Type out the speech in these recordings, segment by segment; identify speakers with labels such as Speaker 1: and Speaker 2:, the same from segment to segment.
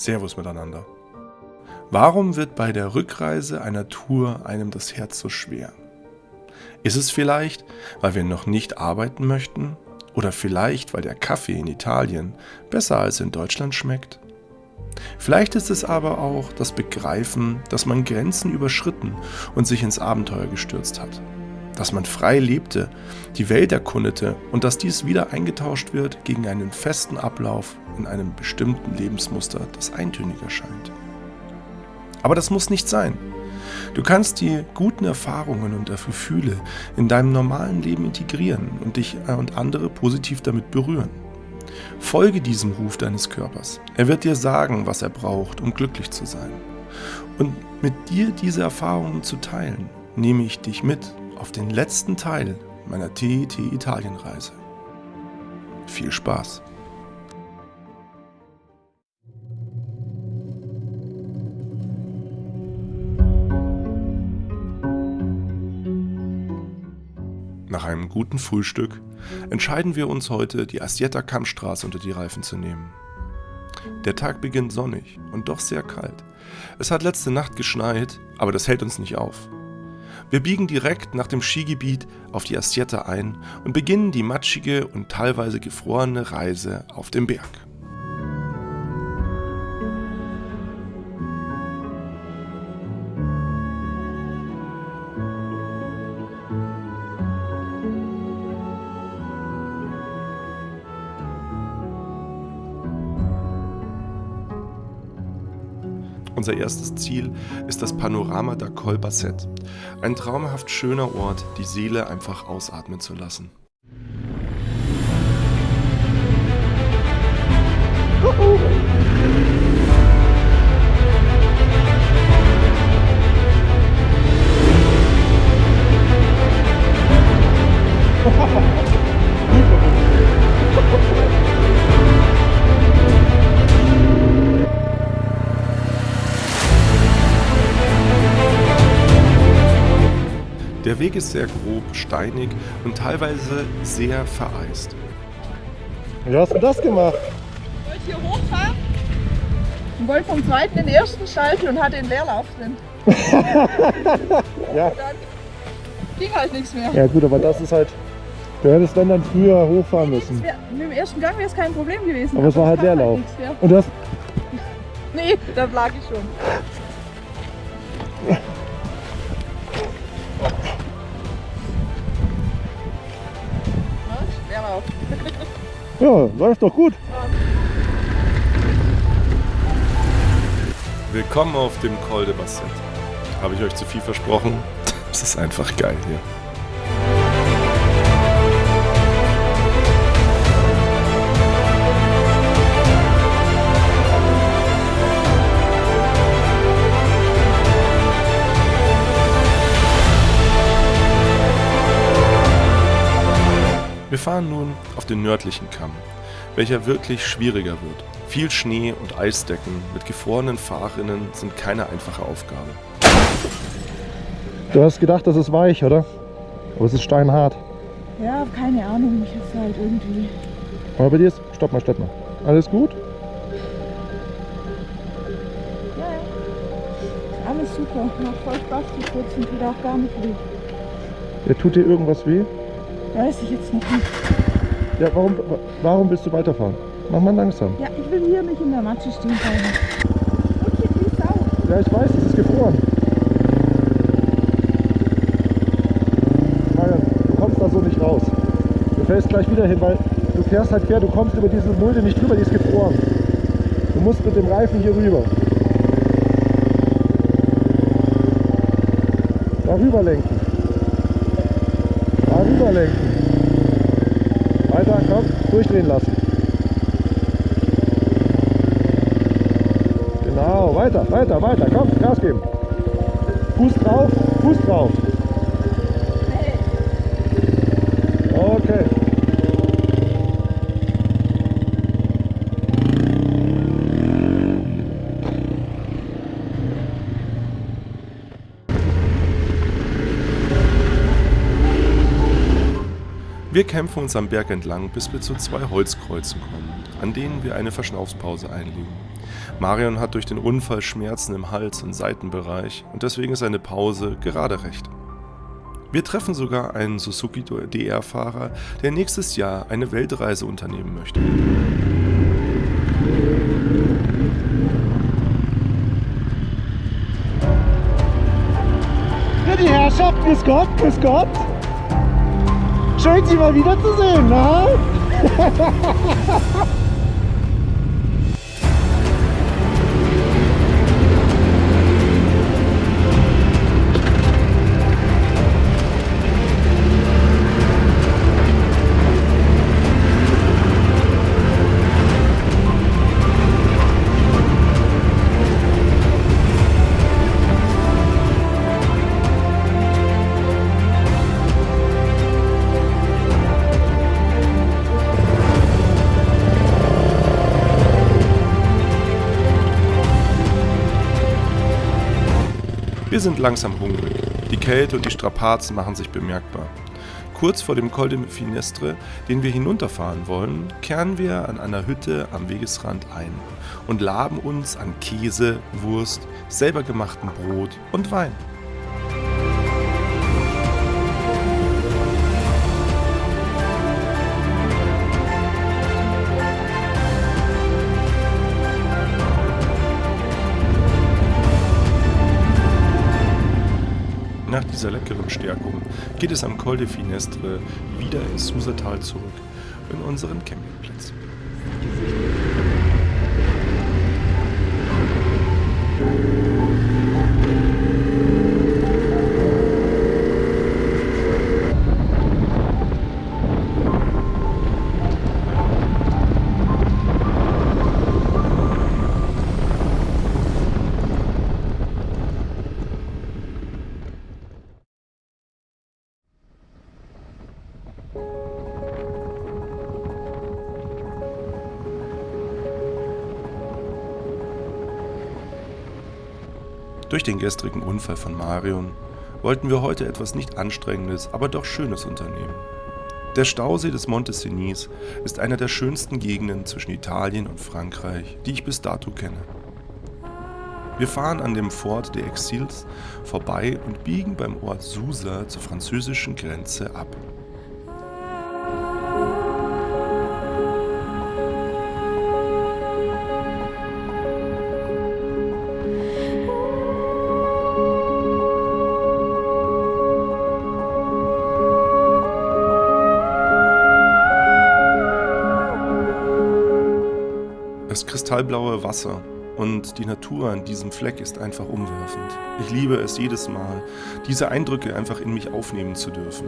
Speaker 1: Servus miteinander. Warum wird bei der Rückreise einer Tour einem das Herz so schwer? Ist es vielleicht, weil wir noch nicht arbeiten möchten? Oder vielleicht, weil der Kaffee in Italien besser als in Deutschland schmeckt? Vielleicht ist es aber auch das Begreifen, dass man Grenzen überschritten und sich ins Abenteuer gestürzt hat. Dass man frei lebte, die Welt erkundete und dass dies wieder eingetauscht wird gegen einen festen Ablauf in einem bestimmten Lebensmuster, das eintönig erscheint. Aber das muss nicht sein. Du kannst die guten Erfahrungen und Gefühle in deinem normalen Leben integrieren und dich und andere positiv damit berühren. Folge diesem Ruf deines Körpers. Er wird dir sagen, was er braucht, um glücklich zu sein. Und mit dir diese Erfahrungen zu teilen, nehme ich dich mit auf den letzten Teil meiner TET Italienreise. Viel Spaß! Nach einem guten Frühstück entscheiden wir uns heute, die Asietta Kammstraße unter die Reifen zu nehmen. Der Tag beginnt sonnig und doch sehr kalt. Es hat letzte Nacht geschneit, aber das hält uns nicht auf. Wir biegen direkt nach dem Skigebiet auf die Asietta ein und beginnen die matschige und teilweise gefrorene Reise auf dem Berg. Unser erstes Ziel ist das Panorama da Col Basset. Ein traumhaft schöner Ort, die Seele einfach ausatmen zu lassen. Der Weg ist sehr grob, steinig und teilweise sehr vereist.
Speaker 2: Wie hast du das gemacht?
Speaker 3: Ich wollte hier hochfahren und wollte vom zweiten den ersten schalten und hatte den Leerlauf drin.
Speaker 2: ja.
Speaker 3: Dann ging halt nichts mehr.
Speaker 2: Ja gut, aber das ist halt... Du hättest dann dann früher hochfahren müssen.
Speaker 3: Wär, mit dem ersten Gang wäre es kein Problem gewesen.
Speaker 2: Aber es war halt
Speaker 3: kann
Speaker 2: Leerlauf.
Speaker 3: mehr.
Speaker 2: Und das...
Speaker 3: Nee, da lag ich schon. Ja,
Speaker 2: läuft doch gut.
Speaker 1: Willkommen auf dem Col de Basset. Habe ich euch zu viel versprochen? Es ist einfach geil hier. Fahren nun auf den nördlichen Kamm, welcher wirklich schwieriger wird. Viel Schnee und Eisdecken mit gefrorenen Fahrrinnen sind keine einfache Aufgabe.
Speaker 2: Du hast gedacht, das ist weich, oder? Aber es ist steinhart.
Speaker 3: Ja, keine Ahnung, ich hab's halt irgendwie.
Speaker 2: Aber bei dir ist... Stopp mal, stopp mal. Alles gut?
Speaker 3: Ja, ja. Alles super. Macht voll Spaß zu putzen, tut auch gar nicht weh.
Speaker 2: Ja, tut dir irgendwas weh?
Speaker 3: Weiß ich jetzt noch nicht.
Speaker 2: Ja, warum, warum willst du weiterfahren? Mach mal langsam.
Speaker 3: Ja, ich will hier nicht in der Matsche stehen bleiben. Und hier wie Sau.
Speaker 2: Ja, ich weiß, es ist gefroren. Du kommst da so nicht raus. Du fällst gleich wieder hin, weil du fährst halt quer, du kommst über diese Mulde nicht drüber, die ist gefroren. Du musst mit dem Reifen hier rüber. Da rüber lenken. Da rüber lenken. Durchdrehen lassen. Genau, weiter, weiter, weiter, komm, Gas geben. Fuß drauf, Fuß drauf.
Speaker 1: Wir kämpfen uns am Berg entlang, bis wir zu zwei Holzkreuzen kommen, an denen wir eine Verschnaufspause einlegen. Marion hat durch den Unfall Schmerzen im Hals- und Seitenbereich und deswegen ist eine Pause gerade recht. Wir treffen sogar einen Suzuki DR-Fahrer, der nächstes Jahr eine Weltreise unternehmen möchte.
Speaker 2: Ja, die Herrschaft, grüß Gott, grüß Gott. Schön, Sie mal wiederzusehen, na?
Speaker 1: Wir sind langsam hungrig. Die Kälte und die Strapazen machen sich bemerkbar. Kurz vor dem Col de Finestre, den wir hinunterfahren wollen, kehren wir an einer Hütte am Wegesrand ein und laben uns an Käse, Wurst, selber gemachten Brot und Wein. Dieser leckeren Stärkung geht es am Col de Finestre wieder ins Susatal zurück, in unseren Campingplatz. Durch den gestrigen Unfall von Marion wollten wir heute etwas nicht Anstrengendes, aber doch Schönes unternehmen. Der Stausee des Monte Cenis ist einer der schönsten Gegenden zwischen Italien und Frankreich, die ich bis dato kenne. Wir fahren an dem Fort des Exils vorbei und biegen beim Ort Susa zur französischen Grenze ab. Kristallblaue Wasser und die Natur an diesem Fleck ist einfach umwerfend. Ich liebe es jedes Mal, diese Eindrücke einfach in mich aufnehmen zu dürfen.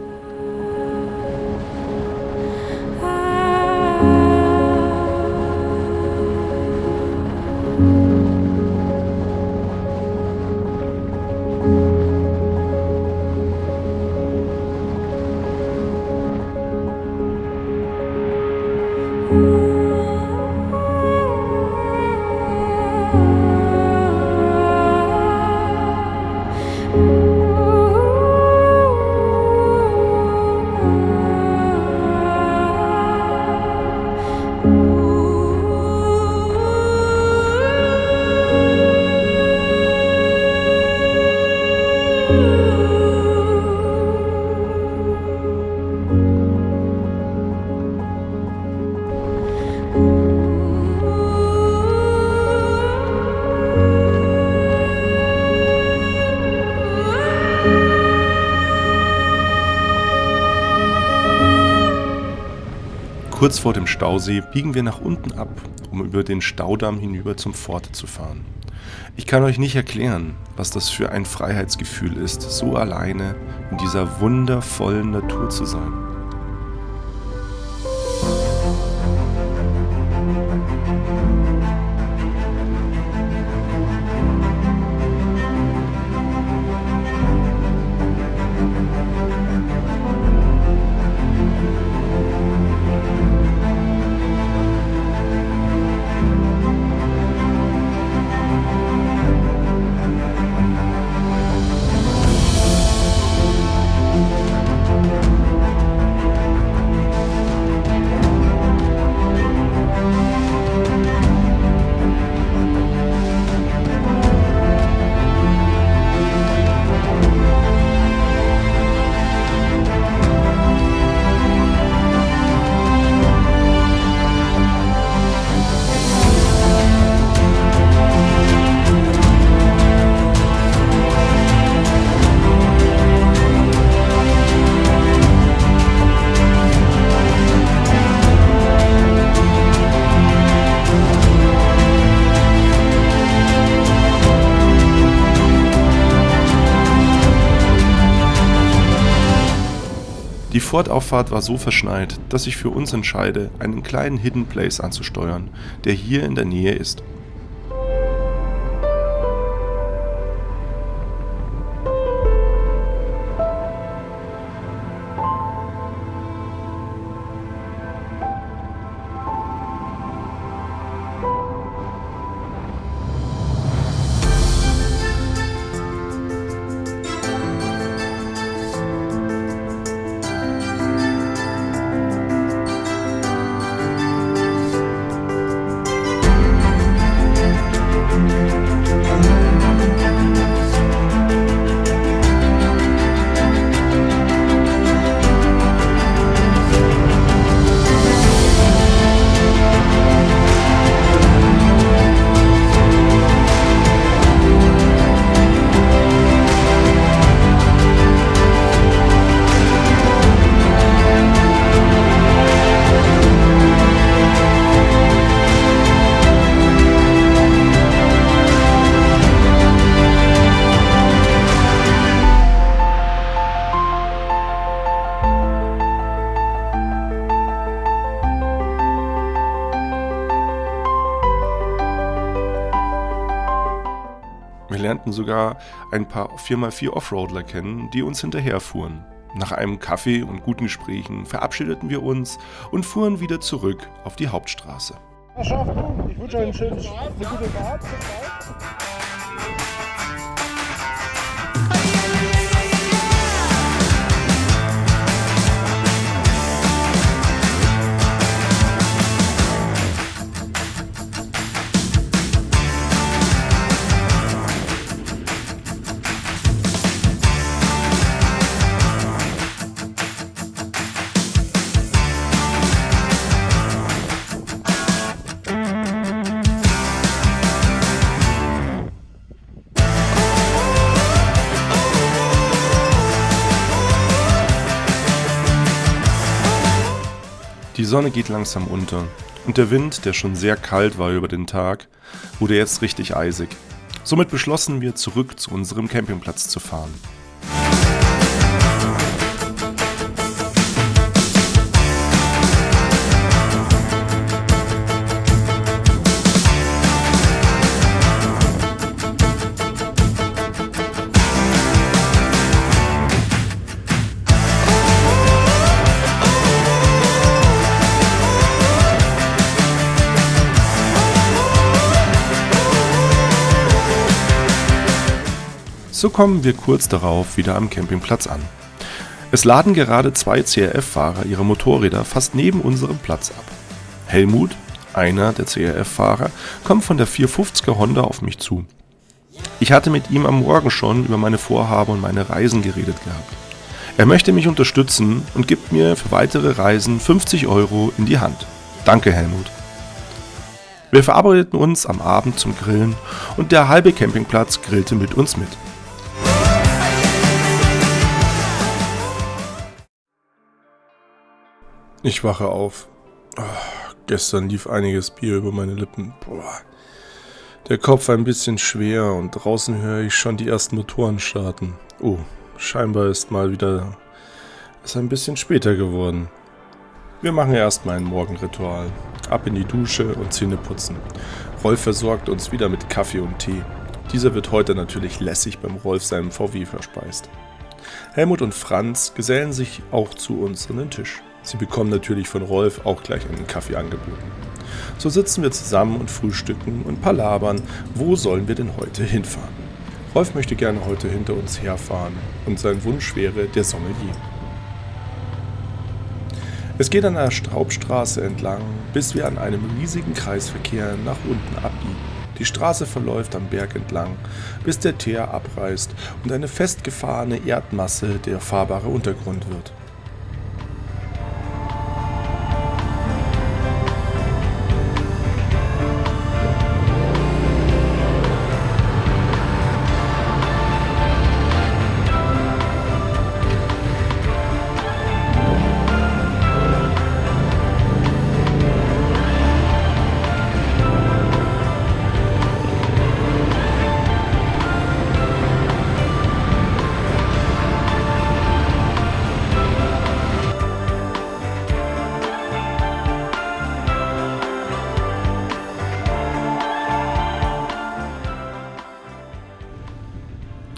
Speaker 1: Kurz vor dem Stausee biegen wir nach unten ab, um über den Staudamm hinüber zum Forte zu fahren. Ich kann euch nicht erklären, was das für ein Freiheitsgefühl ist, so alleine in dieser wundervollen Natur zu sein. Die Fortauffahrt war so verschneit, dass ich für uns entscheide, einen kleinen Hidden Place anzusteuern, der hier in der Nähe ist. Sogar ein paar 4x4 Offroadler kennen, die uns hinterherfuhren. Nach einem Kaffee und guten Gesprächen verabschiedeten wir uns und fuhren wieder zurück auf die Hauptstraße.
Speaker 2: Ich wünsche euch einen schönen, eine gute Fahrt.
Speaker 1: Die Sonne geht langsam unter und der Wind, der schon sehr kalt war über den Tag, wurde jetzt richtig eisig. Somit beschlossen wir, zurück zu unserem Campingplatz zu fahren. So kommen wir kurz darauf wieder am Campingplatz an. Es laden gerade zwei CRF-Fahrer ihre Motorräder fast neben unserem Platz ab. Helmut, einer der CRF-Fahrer, kommt von der 450er Honda auf mich zu. Ich hatte mit ihm am Morgen schon über meine Vorhaben und meine Reisen geredet gehabt. Er möchte mich unterstützen und gibt mir für weitere Reisen 50 Euro in die Hand. Danke, Helmut. Wir verabredeten uns am Abend zum Grillen und der halbe Campingplatz grillte mit uns mit. Ich wache auf. Oh, gestern lief einiges Bier über meine Lippen. Boah. Der Kopf ein bisschen schwer und draußen höre ich schon die ersten Motoren starten. Oh, scheinbar ist mal wieder es ein bisschen später geworden. Wir machen erstmal ein Morgenritual. Ab in die Dusche und Zähne putzen. Rolf versorgt uns wieder mit Kaffee und Tee. Dieser wird heute natürlich lässig beim Rolf seinem VW verspeist. Helmut und Franz gesellen sich auch zu uns an den Tisch. Sie bekommen natürlich von Rolf auch gleich einen Kaffee angeboten. So sitzen wir zusammen und frühstücken und palabern, wo sollen wir denn heute hinfahren. Rolf möchte gerne heute hinter uns herfahren und sein Wunsch wäre der Sommelier. Es geht an der Hauptstraße entlang, bis wir an einem riesigen Kreisverkehr nach unten abbiegen. Die Straße verläuft am Berg entlang, bis der Teer abreißt und eine festgefahrene Erdmasse der fahrbare Untergrund wird.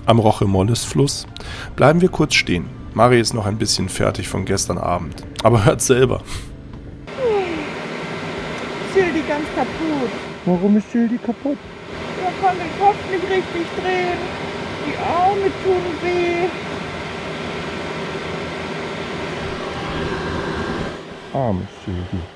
Speaker 1: Am Roche-Molles-Fluss bleiben wir kurz stehen. Mari ist noch ein bisschen fertig von gestern Abend, aber hört selber.
Speaker 3: Sildi ganz kaputt.
Speaker 2: Warum ist Sildi kaputt?
Speaker 3: Er kann den Kopf nicht richtig drehen. Die Arme tun weh.
Speaker 2: Arme Sildi.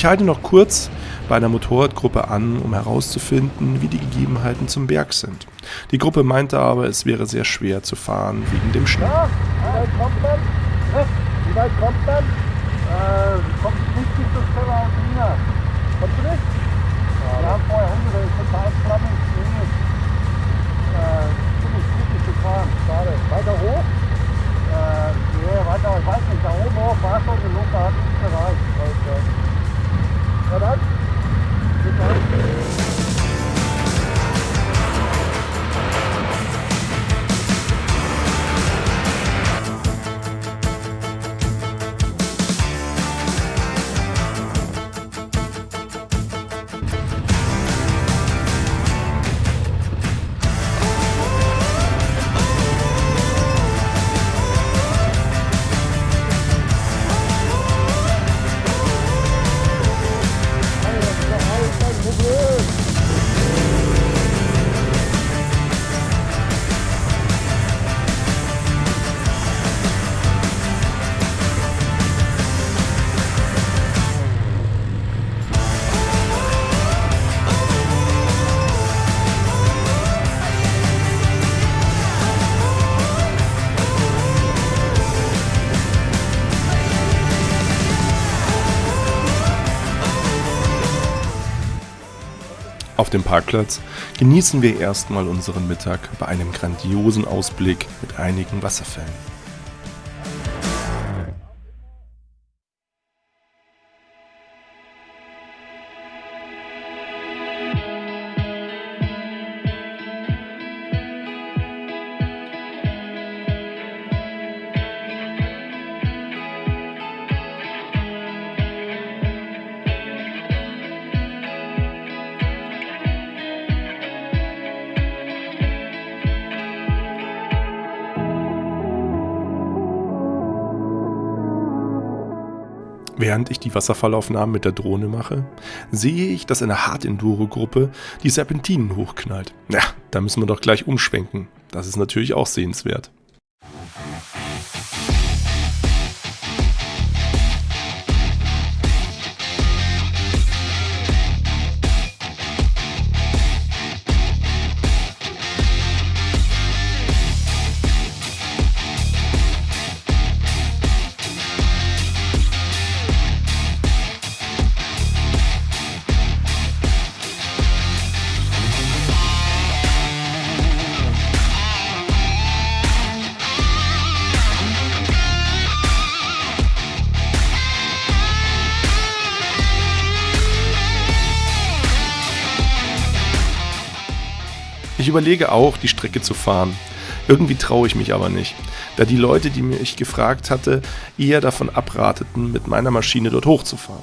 Speaker 1: Ich halte noch kurz bei einer Motorradgruppe an, um herauszufinden, wie die Gegebenheiten zum Berg sind. Die Gruppe meinte aber, es wäre sehr schwer zu fahren wegen dem Schnee.
Speaker 2: Ja, wie weit kommt man? Wie weit kommt man? Äh, kommt nicht bis zum Keller aus China. Kommst du nicht? Ja, wir haben vorher Hunde, da ist total flammig Schnee. Äh, ziemlich kritisch zu fahren, schade. Weiter hoch? Äh, nee, weiter, ich weiß nicht, da oben hoch war schon genug, da hat nicht gereicht. Heute. Ja
Speaker 1: Auf dem Parkplatz genießen wir erstmal unseren Mittag bei einem grandiosen Ausblick mit einigen Wasserfällen. Während ich die Wasserfallaufnahmen mit der Drohne mache, sehe ich, dass eine Hard-Enduro-Gruppe die Serpentinen hochknallt. Ja, da müssen wir doch gleich umschwenken. Das ist natürlich auch sehenswert. Überlege auch, die Strecke zu fahren. Irgendwie traue ich mich aber nicht, da die Leute, die mich gefragt hatte, eher davon abrateten, mit meiner Maschine dort hochzufahren.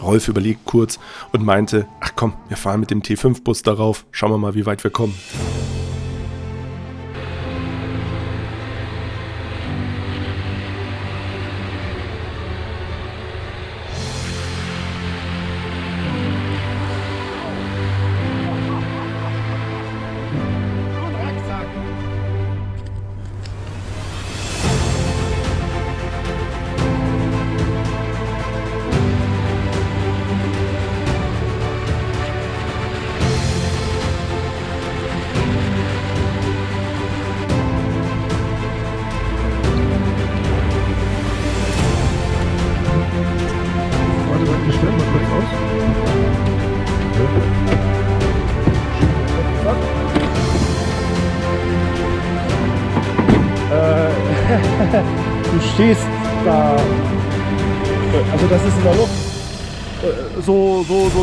Speaker 1: Rolf überlegt kurz und meinte, ach komm, wir fahren mit dem T5-Bus darauf, schauen wir mal, wie weit wir kommen.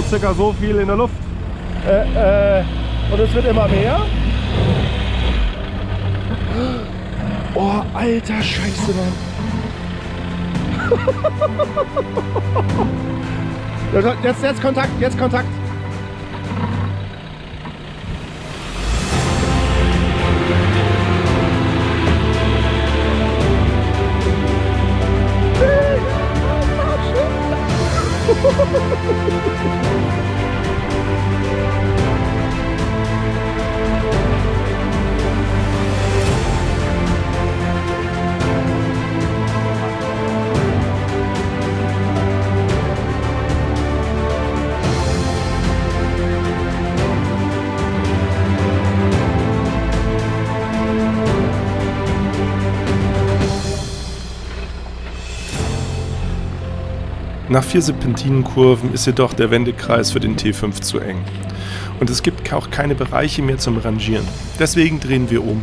Speaker 2: Circa so viel in der Luft. Äh, äh, und es wird immer mehr.
Speaker 1: Oh, alter Scheiße, Mann.
Speaker 2: Jetzt, jetzt Kontakt, jetzt Kontakt.
Speaker 1: Nach vier Serpentinenkurven ist jedoch der Wendekreis für den T5 zu eng. Und es gibt auch keine Bereiche mehr zum Rangieren. Deswegen drehen wir um.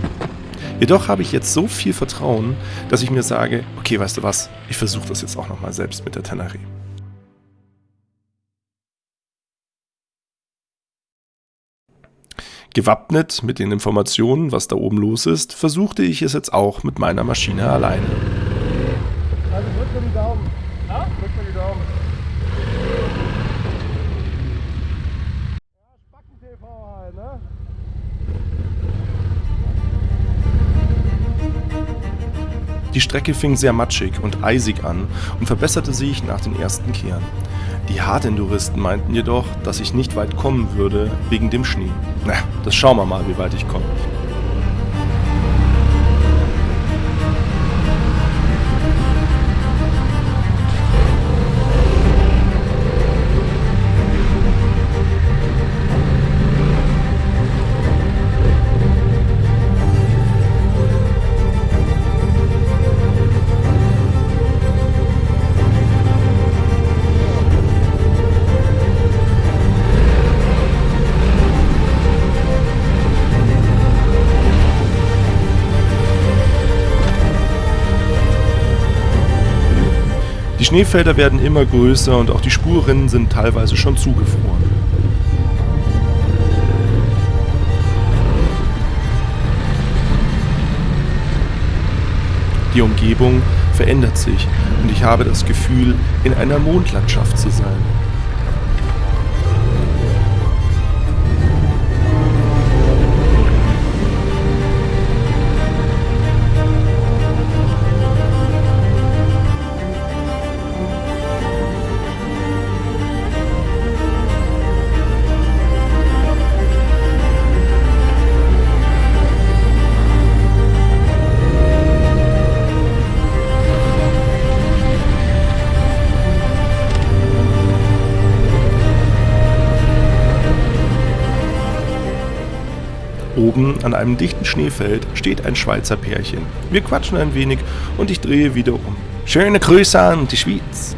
Speaker 1: Jedoch habe ich jetzt so viel Vertrauen, dass ich mir sage, okay, weißt du was, ich versuche das jetzt auch nochmal selbst mit der Tenere. Gewappnet mit den Informationen, was da oben los ist, versuchte ich es jetzt auch mit meiner Maschine alleine.
Speaker 2: Also drück mir die Daumen. Ja? Drück mir die Daumen.
Speaker 1: Die Strecke fing sehr matschig und eisig an und verbesserte sich nach den ersten Kehren. Die Hardenduristen meinten jedoch, dass ich nicht weit kommen würde wegen dem Schnee. Na, das schauen wir mal, wie weit ich komme. Schneefelder werden immer größer und auch die Spurrinnen sind teilweise schon zugefroren. Die Umgebung verändert sich und ich habe das Gefühl, in einer Mondlandschaft zu sein. Oben an einem dichten Schneefeld steht ein Schweizer Pärchen. Wir quatschen ein wenig und ich drehe wieder um. Schöne Grüße an die Schweiz.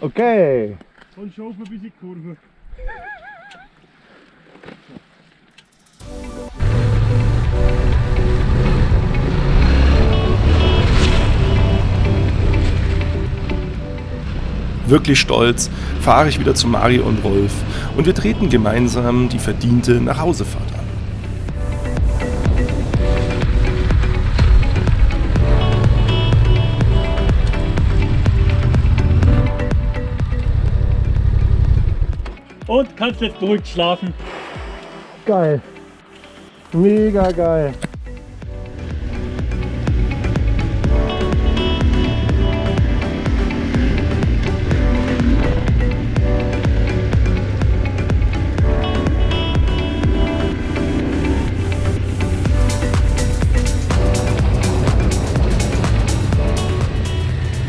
Speaker 2: Okay.
Speaker 4: Und schaufeln bis in die Kurve.
Speaker 1: Wirklich stolz fahre ich wieder zu Mario und Rolf und wir treten gemeinsam die verdiente Nachhausefahrt an.
Speaker 4: Und kannst jetzt beruhigt schlafen.
Speaker 2: Geil. Mega geil.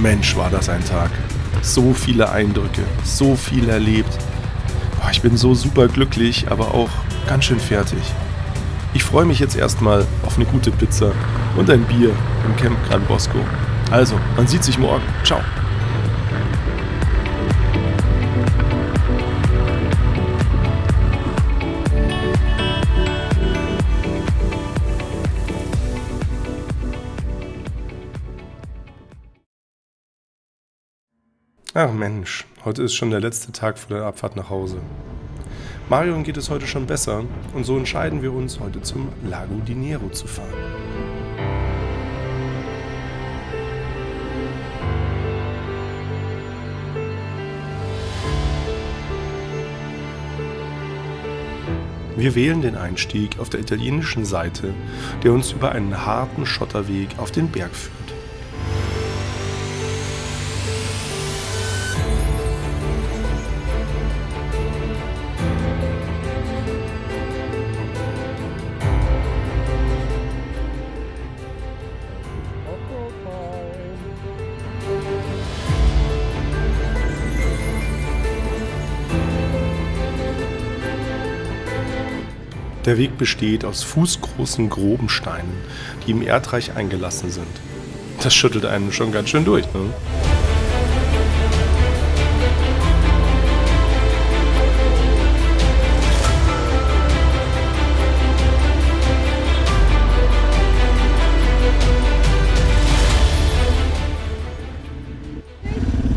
Speaker 1: Mensch, war das ein Tag. So viele Eindrücke, so viel erlebt. Boah, ich bin so super glücklich, aber auch ganz schön fertig. Ich freue mich jetzt erstmal auf eine gute Pizza und ein Bier im Camp Gran Bosco. Also, man sieht sich morgen. Ciao. Ach Mensch, heute ist schon der letzte Tag vor der Abfahrt nach Hause. Marion geht es heute schon besser und so entscheiden wir uns, heute zum Lago di Nero zu fahren. Wir wählen den Einstieg auf der italienischen Seite, der uns über einen harten Schotterweg auf den Berg führt. Der Weg besteht aus fußgroßen groben Steinen, die im Erdreich eingelassen sind. Das schüttelt einen schon ganz schön durch, ne?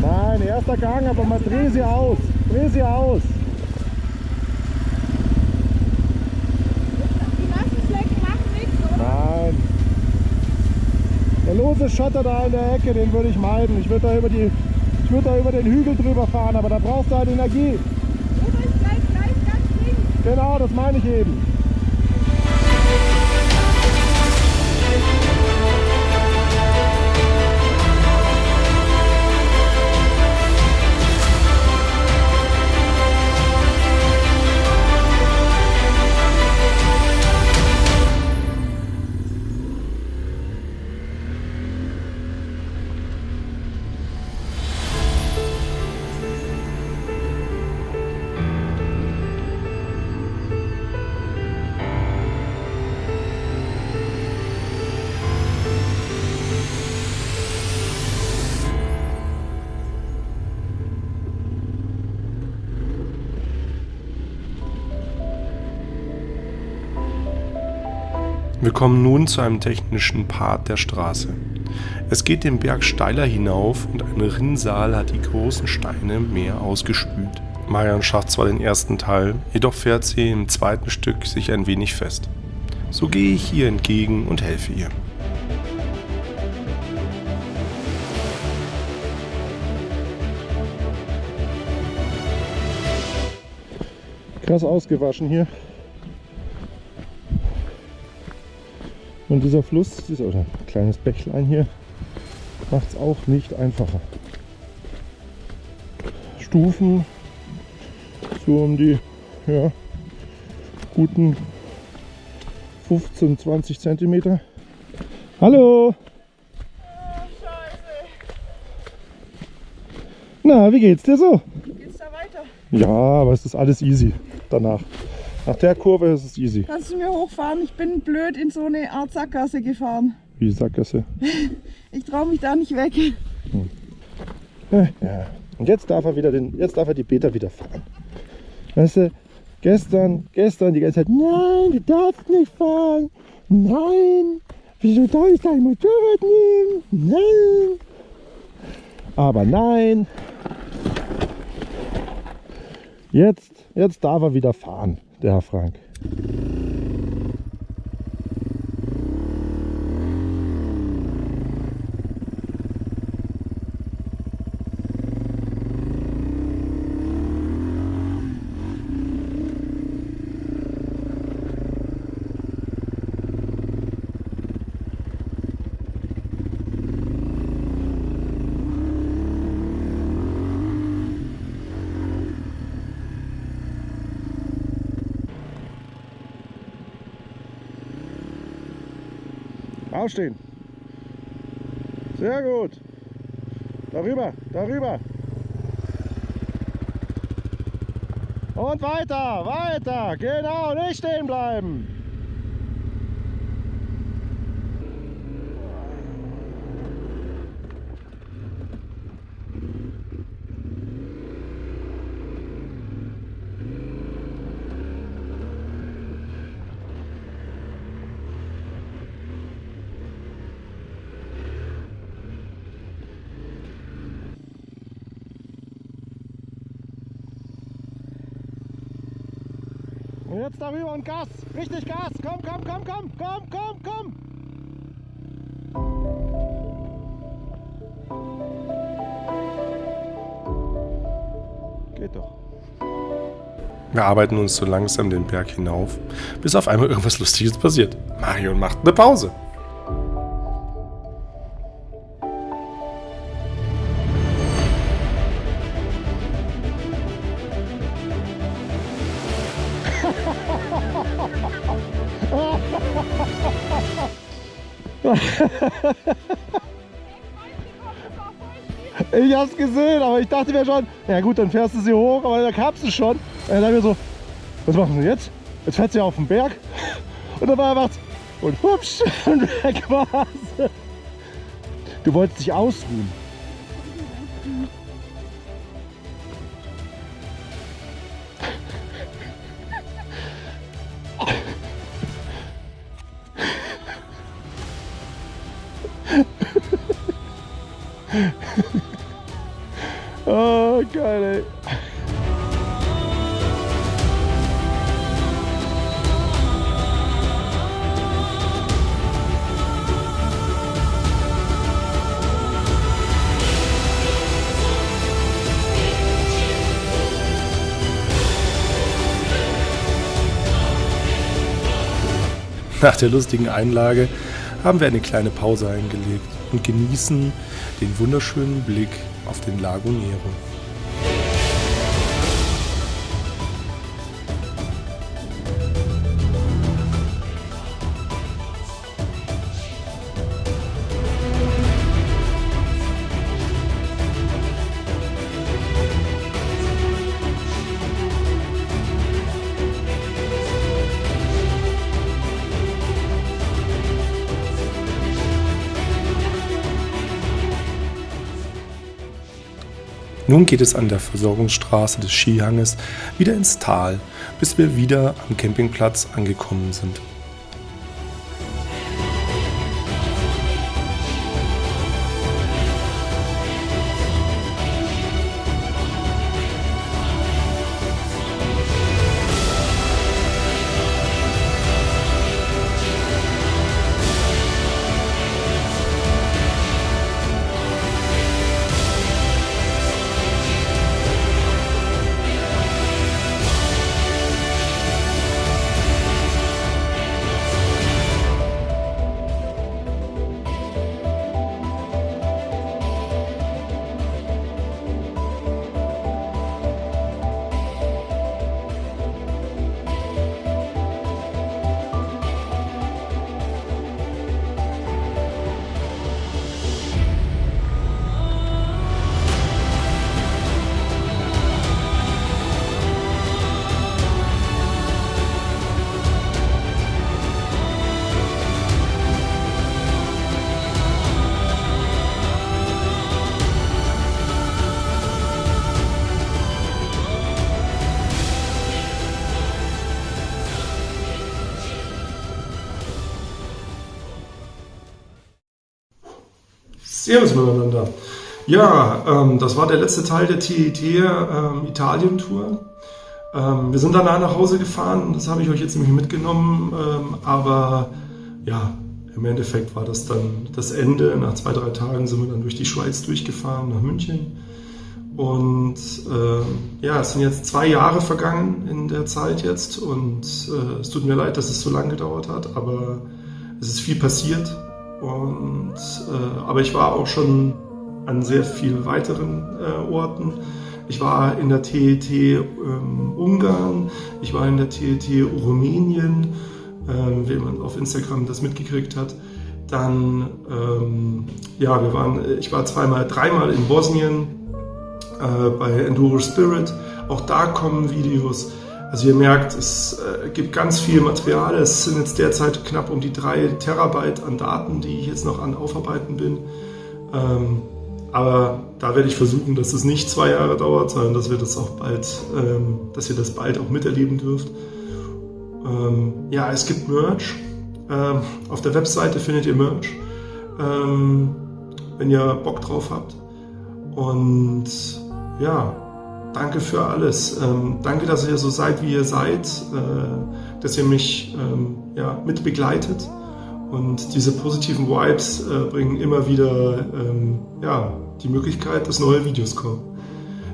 Speaker 2: Nein, erster Gang, aber mal dreh sie aus. Dreh sie aus.
Speaker 3: Die nassen Flecken machen nichts, oder?
Speaker 2: Nein. Lose Schotter da in der Ecke, den würde ich meiden. Ich würde da über die ich würde da über den Hügel drüber fahren, aber da brauchst du halt Energie.
Speaker 3: Ober ist gleich, gleich ganz links.
Speaker 2: Genau, das meine ich eben.
Speaker 1: Wir kommen nun zu einem technischen Part der Straße. Es geht den Berg steiler hinauf und ein Rinnsal hat die großen Steine im Meer ausgespült. Marian schafft zwar den ersten Teil, jedoch fährt sie im zweiten Stück sich ein wenig fest. So gehe ich ihr entgegen und helfe ihr.
Speaker 2: Krass ausgewaschen hier. Und dieser Fluss, dieser oder kleines Bächlein hier, macht es auch nicht einfacher. Stufen so um die ja, guten 15, 20 Zentimeter. Hallo! Na, wie geht's dir so?
Speaker 3: Geht's da weiter?
Speaker 2: Ja, aber es ist alles easy danach. Nach der Kurve ist es easy.
Speaker 3: Kannst du mir hochfahren? Ich bin blöd in so eine Art Sackgasse gefahren.
Speaker 2: Wie Sackgasse.
Speaker 3: Ich traue mich da nicht weg.
Speaker 2: Ja. Und jetzt darf er wieder den, jetzt darf er die Peter wieder fahren. Weißt du, gestern, gestern die ganze Zeit, nein, du darfst nicht fahren. Nein, wieso darf ich dein Motorrad nehmen? Nein. Aber nein. Jetzt, jetzt darf er wieder fahren, der Herr Frank. Aufstehen. Sehr gut. Darüber, darüber. Und weiter, weiter. Genau, nicht stehen bleiben. Jetzt darüber und Gas. Richtig Gas. Komm, komm, komm, komm, komm, komm, komm. Geht doch.
Speaker 1: Wir arbeiten uns so langsam den Berg hinauf, bis auf einmal irgendwas Lustiges passiert. Marion macht eine Pause.
Speaker 2: Ich hab's gesehen, aber ich dachte mir schon, ja gut, dann fährst du sie hoch, aber da kamst du schon. Und dann mir so, was machen sie jetzt? Jetzt fährt sie auf den Berg. Und dann war er macht's und hupsch und weg war's. Du wolltest dich ausruhen. Geil, ey.
Speaker 1: Nach der lustigen Einlage haben wir eine kleine Pause eingelegt und genießen den wunderschönen Blick auf den Lago Nero. Geht es an der Versorgungsstraße des Skihanges wieder ins Tal, bis wir wieder am Campingplatz angekommen sind. Servus miteinander. Ja, ähm, das war der letzte Teil der TET ähm, Italien-Tour. Ähm, wir sind danach nach Hause gefahren, das habe ich euch jetzt nämlich mitgenommen, ähm, aber ja, im Endeffekt war das dann das Ende. Nach zwei, drei Tagen sind wir dann durch die Schweiz durchgefahren nach München. Und äh, ja, es sind jetzt zwei Jahre vergangen in der Zeit jetzt und äh, es tut mir leid, dass es so lange gedauert hat, aber es ist viel passiert und, äh, aber ich war auch schon an sehr vielen weiteren äh, Orten. Ich war in der TET ähm, Ungarn, ich war in der TET Rumänien, äh, wenn man auf Instagram das mitgekriegt hat. Dann, ähm, ja, wir waren, ich war zweimal, dreimal in Bosnien äh, bei Enduro Spirit. Auch da kommen Videos. Also ihr merkt, es äh, gibt ganz viel Material. Es sind jetzt derzeit knapp um die drei Terabyte an Daten, die ich jetzt noch an Aufarbeiten bin. Ähm, aber da werde ich versuchen, dass es nicht zwei Jahre dauert, sondern dass wir das auch bald, ähm, dass ihr das bald auch miterleben dürft. Ähm, ja, es gibt Merch. Auf der Webseite findet ihr Merch, wenn ihr Bock drauf habt. Und ja, danke für alles. Ähm, danke, dass ihr so seid, wie ihr seid, äh, dass ihr mich ähm, ja, mit begleitet. Und diese positiven Vibes äh, bringen immer wieder ähm, ja, die Möglichkeit, dass neue Videos kommen.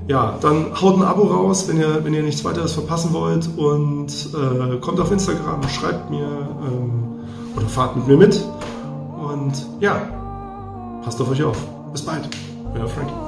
Speaker 1: Ja, dann haut ein Abo raus, wenn ihr, wenn ihr nichts weiteres verpassen wollt und äh, kommt auf Instagram, schreibt mir ähm, oder fahrt mit mir mit. Und ja, passt auf euch auf. Bis bald. Euer Frankie.